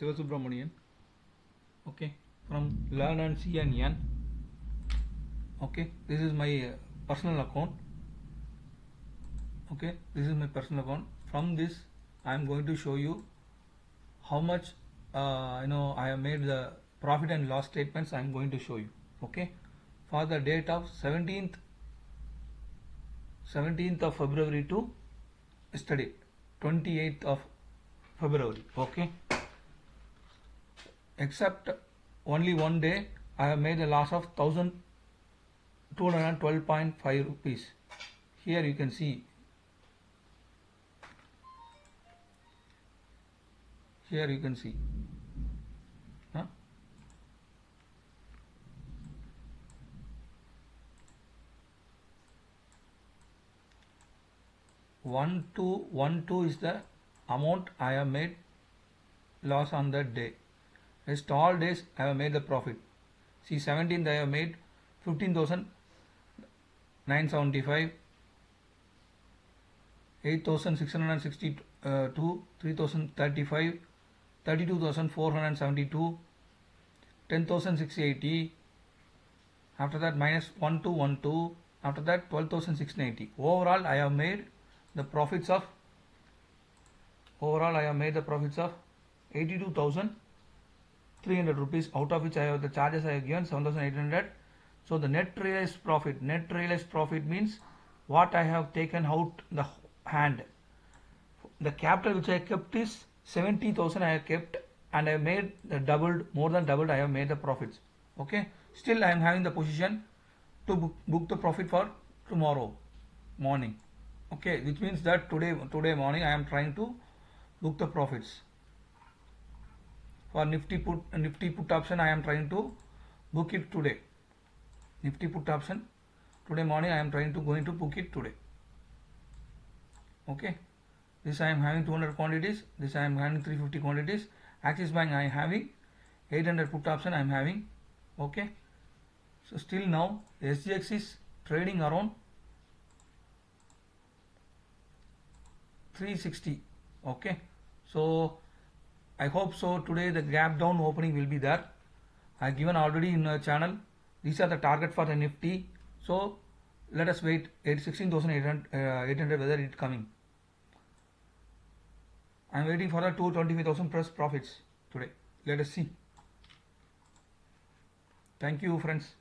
Sivasubramanian. Okay, from Learn and See and N. Okay, this is my uh, personal account. Okay, this is my personal account. From this, I am going to show you how much uh, you know I have made the profit and loss statements. I am going to show you. Okay, for the date of 17th 17th of February to yesterday 28th of February okay except only one day I have made a loss of 1212.5 rupees. Here you can see. Here you can see. One two one two is the amount I have made loss on that day. Rest all days I have made the profit. See 17th I have made 15,975, 8,662, uh, 3,035, 32,472, 10,680. After that minus 1212. After that 12,690. Overall I have made the profits of overall I have made the profits of 82,300 rupees out of which I have the charges I have given 7,800 so the net realized profit net realized profit means what I have taken out the hand. The capital which I kept is 70,000 I have kept and I have made the doubled more than doubled I have made the profits. Okay? Still I am having the position to book, book the profit for tomorrow morning. Okay? Which means that today today morning I am trying to book the profits for nifty put nifty put option I am trying to book it today. Nifty put option today morning I am trying to going to book it today. Okay. This I am having 200 quantities this I am having 350 quantities. Axis Bank I am having 800 put option I am having. Okay. So still now SGX is trading around 360 okay. So I hope so. Today the gap down opening will be there. I given already in the channel. These are the target for the nifty. So let us wait. 16,800 uh, 800 whether it coming. I am waiting for the 225,000 plus profits today. Let us see. Thank you friends